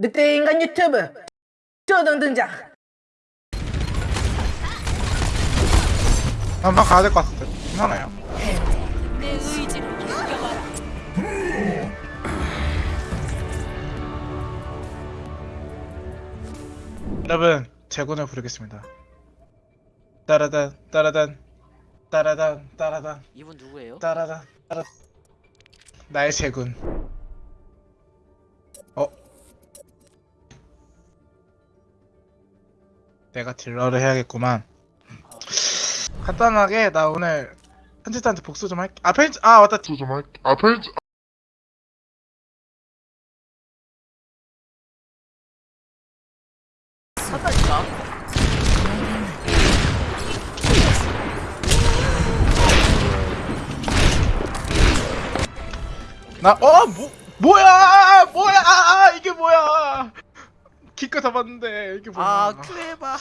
늑대 인간 유튜브. 쪼등 등장. 한번 가야 될 것 같은데. 괜찮아요. 내 의지를 이겨봐라. 여러분 제군을 부르겠습니다. 따라단 따라단 따라단 따라단. 이분 누구예요? 따라단 따라 나의 제군 내가 딜러를 해야겠구만 간단하게 나 오늘 편집자한테 복수 좀 할게 아 편집 아 맞다 복수 좀 할게 아 편집? 나, 어, 뭐, 뭐야! 뭐야! 아, 이게 뭐야! 기껏 잡았는데, 이게 뭐야. 아 클레바.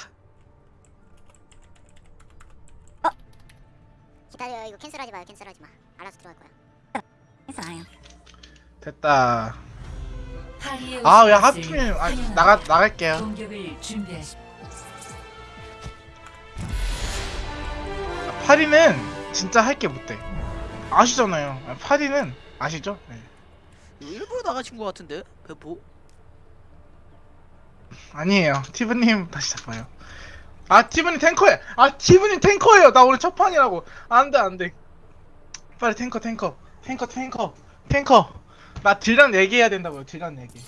기다려 이거 캔슬하지 마요 캔슬하지 마 알아서 들어갈 거야 캔슬 안 해요 됐다. 아, 왜 하필, 아, 환영합니다. 나가, 나갈게요. 공격을 준비하십시오. 파리는 진짜 할 게 못돼. 아시잖아요. 아, 파리는, 아시죠? 네. 일부러 나가신 것 같은데 배포? 아니에요. 티브님 다시 잡아요. 아, 티브님 탱커에! 아, 티브님 탱커예요! 나 오늘 첫 판이라고! 안 돼, 안 돼. 빨리 탱커, 탱커. 탱커, 탱커. 탱커. 나 딜량 얘기해야 된다고요, 딜량 얘기.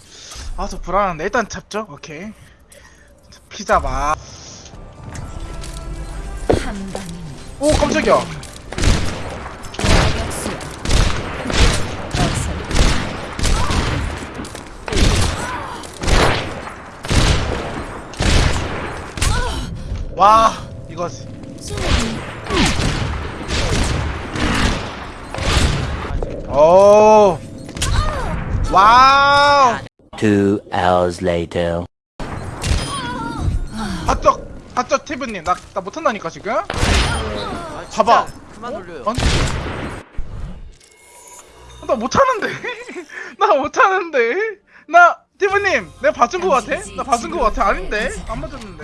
아, 저 불안한데. 일단 잡죠? 오케이. 피자 마. 오, 깜짝이야. 역수. 어서 와, 이거지. 오. 와우. Two hours later. 아쩍, 아쩍 티브님. 나, 나 못한다니까, 지금? 아, 봐봐. 그만 올려요. 아니. 나 못하는데? 나 못하는데? 나, 티브님, 내가 봐준 거 같아? 나 봐준 거 같아? 아닌데? 안 맞았는데?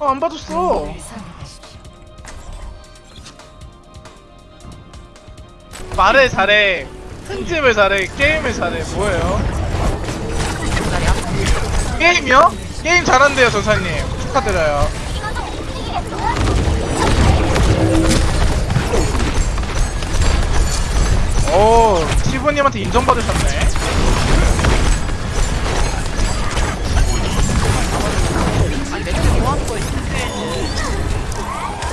어, 안 선택하십시오. 말을 잘해. 편집을 잘해. 게임을 잘해. 뭐예요? 게임이요? 게임 잘한대요, 전사님. 축하드려요. 오, 시부님한테 인정받으셨네.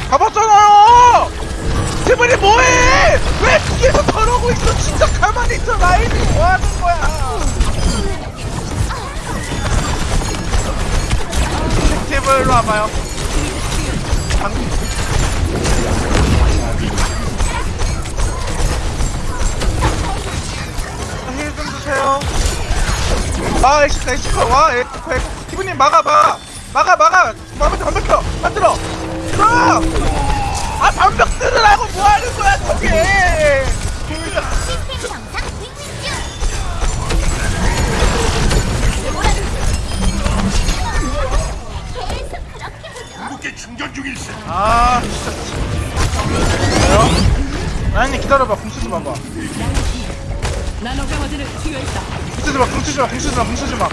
가봤잖아요! 시부님 뭐해! 왜 뒤에서 저러고 있어! 진짜 가만히 있어! 라인이 뭐 하는 거야! 팁을 와봐요. 방금 힐좀 주세요. 아, 엑시카, 엑시카, 와, 엑시카, 엑시카. 기분님 막아봐. 막아, 막아. 반벽 들어. 만들어. 들어! 아, 반벽 들으라고 뭐 하는 거야, 저게! 아, 진짜. 왜요? 라인님 기다려봐, 궁 쓰지 마봐. 나노 강화제를 투여했다. 궁쓰지 마, 궁 쓰지 마, 궁 쓰지 마, 궁 쓰지 마.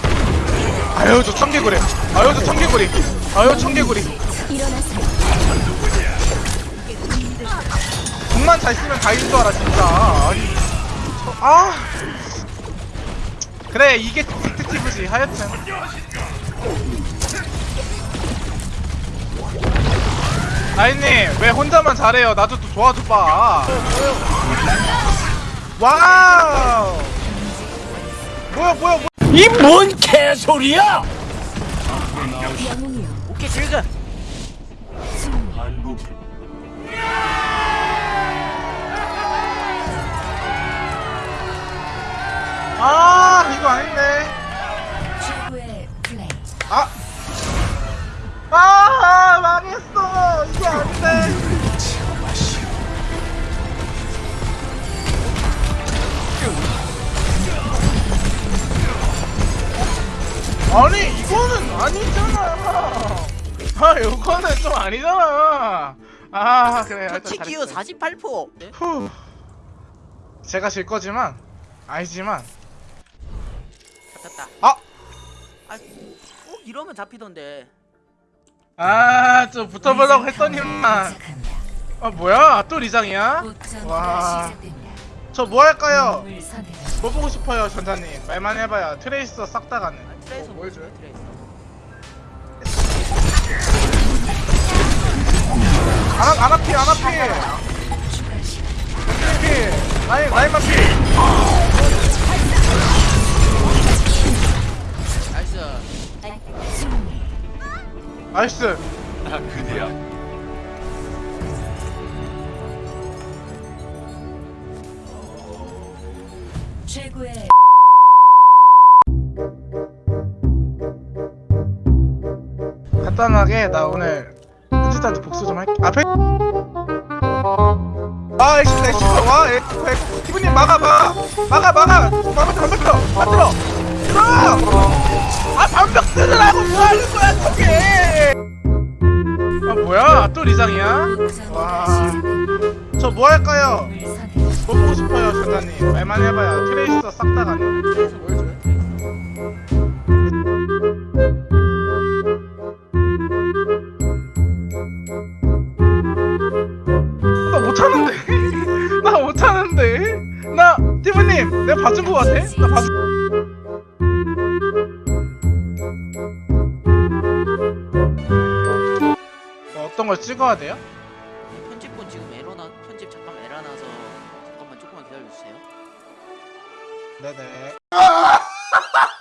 아유, 저 청개구리. 아유, 저 청개구리. 아유, 청개구리. 궁만 잘 쓰면 다 이길 줄 알아, 진짜. 아니. 저- 아. 그래, 이게 특집이지, 하여튼. 라인님, 왜 혼자만 잘해요? 나도 또 도와줘봐. 와우! 뭐야, 뭐야, 뭐야. 이 뭔 개소리야! 오케이 이거 아닌데. 아! 아, 망했어. 이게 아닌데. 아니 이거는 아니잖아 아 이거는 좀 아니잖아 아 그래 치키우 잘했어요. 48%. 네? 후. 제가 질 거지만 아니지만 잡혔다. 아! 아, 꼭 이러면 잡히던데. 아좀 붙어보려고 했더니만 시작합니다. 아 뭐야 또 리장이야? 곧전 와. 시작됩니다. 저뭐 할까요? 뭐 보고 싶어요 전자님 말만 해봐요 트레이서 싹 다 가는 아, 트레이서 뭐 해줘요? 트레이서. 안, 안 앞이 안 앞이 라인 라인 만피 나이스. 승리. 나이스 최고의 간단하게 나 오늘 현지한테 복수 좀 할게. 앞에 아 엑스 엑스 와 엑스 엑스. 기분님 막아봐. 막아 막아. 방벽 들어 안 들어. 들어 아 방벽 들으라고 뭐 하는 거야 저게 아 뭐야 또 리장이야 곧전 와. 시작됩니다. 저뭐 할까요. 뭐 보고 싶어요 전자님 말만 해봐요 트레이서 싹다 해줘요 나 못하는데 나 못하는데 나 티브님 내가 봐준 거 같아? 나 봐준 찍어야 돼요? 편집본 지금 에러나 편집 잠깐 에러 나서 잠깐만 조금만 기다려 주세요. 네네